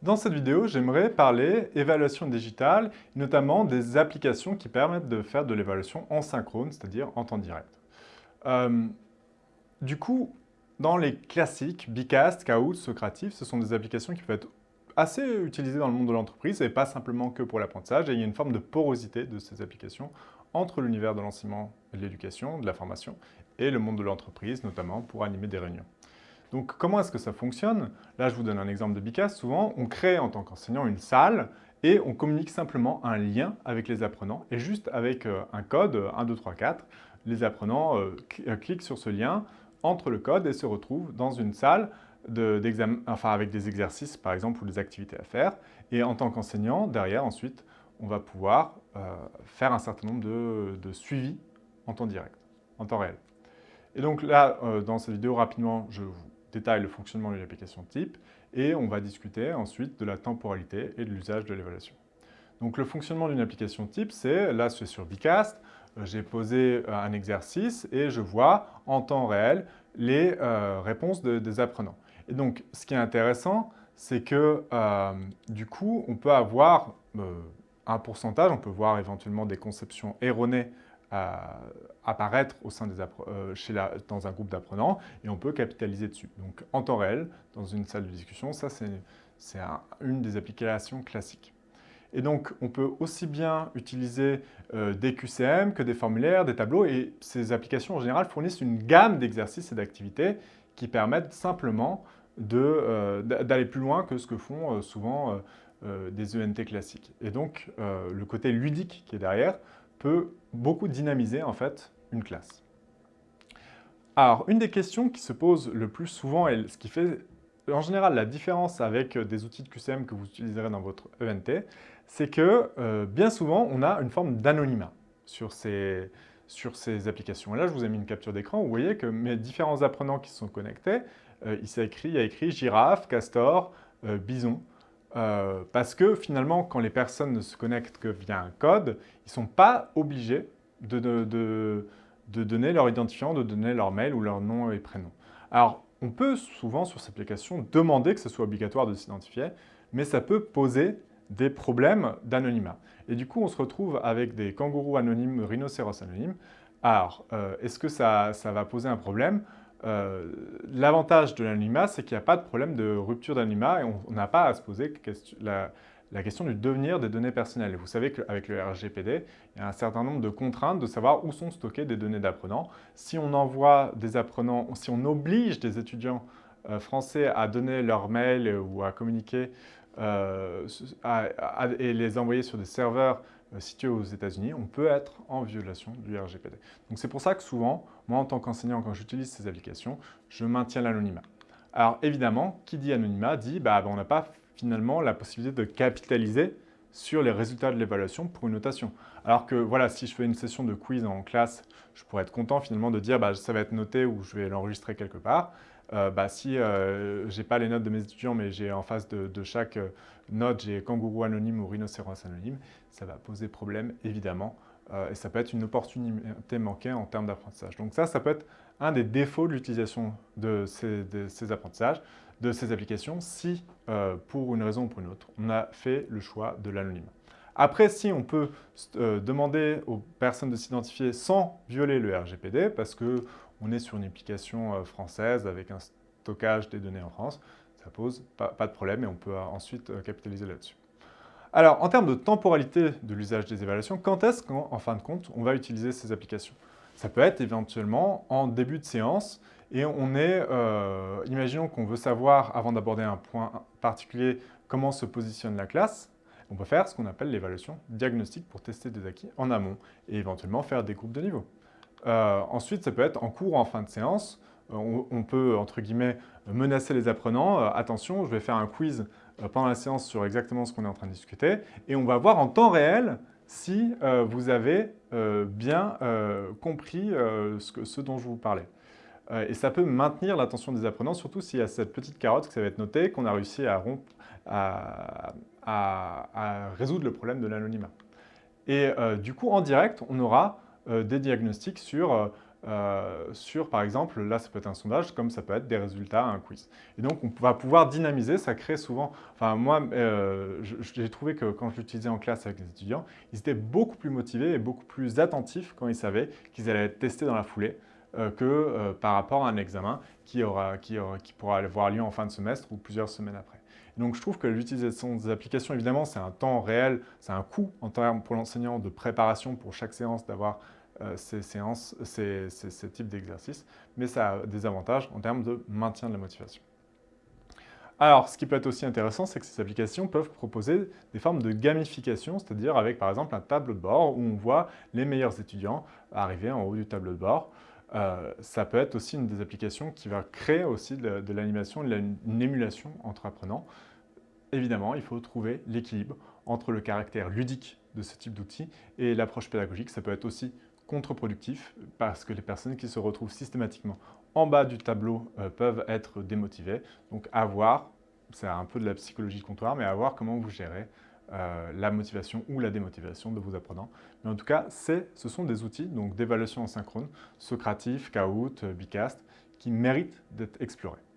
Dans cette vidéo, j'aimerais parler évaluation digitale, notamment des applications qui permettent de faire de l'évaluation en synchrone, c'est-à-dire en temps direct. Euh, du coup, dans les classiques, Bicast, Kahoot, Socrative, ce sont des applications qui peuvent être assez utilisées dans le monde de l'entreprise et pas simplement que pour l'apprentissage. Et il y a une forme de porosité de ces applications entre l'univers de l'enseignement de l'éducation, de la formation, et le monde de l'entreprise, notamment pour animer des réunions. Donc comment est-ce que ça fonctionne? Là, je vous donne un exemple de Bicast. Souvent, on crée en tant qu'enseignant une salle et on communique simplement un lien avec les apprenants. Et juste avec euh, un code, 1, 2, 3, 4, les apprenants euh, euh, cliquent sur ce lien, entrent le code et se retrouvent dans une salle enfin, avec des exercices, par exemple, ou des activités à faire. Et en tant qu'enseignant, derrière, ensuite, on va pouvoir faire un certain nombre de, de suivis en temps direct, en temps réel. Et donc là, dans cette vidéo, rapidement, je vous détaille le fonctionnement de l'application type et on va discuter ensuite de la temporalité et de l'usage de l'évaluation. Donc le fonctionnement d'une application type, c'est, là c'est sur Bicast, euh, j'ai posé euh, un exercice et je vois en temps réel les euh, réponses des apprenants. Et donc ce qui est intéressant, c'est que du coup, on peut avoir un pourcentage, on peut voir éventuellement des conceptions erronées apparaître au sein des euh, chez la, dans un groupe d'apprenants et on peut capitaliser dessus. Donc en temps réel, dans une salle de discussion, ça c'est une des applications classiques. Et donc, on peut aussi bien utiliser euh, des QCM que des formulaires, des tableaux, et ces applications en général fournissent une gamme d'exercices et d'activités qui permettent simplement euh, d'aller plus loin que ce que font souvent des ENT classiques. Et donc, le côté ludique qui est derrière peut beaucoup dynamiser en fait une classe. Alors, une des questions qui se pose le plus souvent et ce qui fait en général la différence avec des outils de QCM que vous utiliserez dans votre ENT, c'est que euh, bien souvent, on a une forme d'anonymat sur ces, sur ces applications. Là, je vous ai mis une capture d'écran. Vous voyez que mes différents apprenants qui sont connectés, euh, il, écrit, il y a écrit girafe, castor, euh, bison. Euh, parce que finalement, quand les personnes ne se connectent que via un code, ils ne sont pas obligés de, donner leur identifiant, de donner leur mail ou leur nom et prénom. Alors, on peut souvent sur cette application demander que ce soit obligatoire de s'identifier, mais ça peut poser des problèmes d'anonymat. Et du coup, on se retrouve avec des kangourous anonymes, rhinocéros anonymes. Alors, euh, est-ce que ça va poser un problème? Euh, l'avantage de l'anonymat, c'est qu'il n'y a pas de problème de rupture d'anonymat et on n'a pas à se poser la, question du devenir des données personnelles. vous savez qu'avec le RGPD, il y a un certain nombre de contraintes de savoir où sont stockées des données d'apprenants. Si on envoie des apprenants, si on oblige des étudiants euh, français à donner leur mail ou à communiquer euh, et les envoyer sur des serveurs situé aux États-Unis, on peut être en violation du RGPD. Donc c'est pour ça que souvent, moi en tant qu'enseignant, quand j'utilise ces applications, je maintiens l'anonymat. Alors évidemment, qui dit anonymat dit bah, bah on n'a pas finalement la possibilité de capitaliser sur les résultats de l'évaluation pour une notation. Alors que voilà, si je fais une session de quiz en classe, je pourrais être content finalement de dire bah, ça va être noté ou je vais l'enregistrer quelque part. Euh, bah, si euh, je n'ai pas les notes de mes étudiants, mais j'ai en face de, chaque euh, note, j'ai kangourou anonyme ou rhinocéros anonyme, ça va poser problème évidemment. et ça peut être une opportunité manquée en termes d'apprentissage. Donc ça, ça peut être un des défauts de l'utilisation de, ces apprentissages, de ces applications, si pour une raison ou pour une autre, on a fait le choix de l'anonymat. Après, si on peut demander aux personnes de s'identifier sans violer le RGPD, parce que on est sur une application euh, française avec un stockage des données en France, ça pose pas, de problème et on peut euh, ensuite euh, capitaliser là-dessus. Alors, en termes de temporalité de l'usage des évaluations, quand est-ce qu'en fin de compte, on va utiliser ces applications? Ça peut être éventuellement en début de séance et on est, imaginons qu'on veut savoir, avant d'aborder un point particulier, comment se positionne la classe, on peut faire ce qu'on appelle l'évaluation diagnostique pour tester des acquis en amont et éventuellement faire des groupes de niveau. Euh, ensuite, ça peut être en cours ou en fin de séance. Euh, on, peut, entre guillemets, menacer les apprenants. Euh, attention, je vais faire un quiz pendant la séance sur exactement ce qu'on est en train de discuter. Et on va voir en temps réel si vous avez bien compris ce, dont je vous parlais. et ça peut maintenir l'attention des apprenants, surtout s'il y a cette petite carotte que ça va être noté, qu'on a réussi à, rompre, résoudre le problème de l'anonymat. Et du coup, en direct, on aura euh, des diagnostics sur euh, euh, sur, par exemple, là ça peut être un sondage, comme ça peut être des résultats à un quiz. Et donc on va pouvoir dynamiser, ça crée souvent... Enfin moi, euh, j'ai trouvé que quand je l'utilisais en classe avec les étudiants, ils étaient beaucoup plus motivés et beaucoup plus attentifs quand ils savaient qu'ils allaient être testés dans la foulée euh, que par rapport à un examen qui, aura, qui, qui pourra avoir lieu en fin de semestre ou plusieurs semaines après. Donc je trouve que l'utilisation des applications, évidemment, c'est un temps réel, c'est un coût en termes pour l'enseignant de préparation pour chaque séance d'avoir euh, ces séances, ces, types d'exercices, mais ça a des avantages en termes de maintien de la motivation. Alors, ce qui peut être aussi intéressant, c'est que ces applications peuvent proposer des formes de gamification, c'est-à-dire avec par exemple un tableau de bord où on voit les meilleurs étudiants arriver en haut du tableau de bord. Euh, ça peut être aussi une des applications qui va créer aussi de, l'animation, une émulation entre apprenants. Évidemment, il faut trouver l'équilibre entre le caractère ludique de ce type d'outils et l'approche pédagogique. Ça peut être aussi contre-productif parce que les personnes qui se retrouvent systématiquement en bas du tableau euh, peuvent être démotivées. Donc à voir, c'est un peu de la psychologie de comptoir, mais à voir comment vous gérez euh, la motivation ou la démotivation de vos apprenants. Mais en tout cas, ce sont des outils d'évaluation en synchrone, Socratif, Kahoot, Bicast, qui méritent d'être explorés.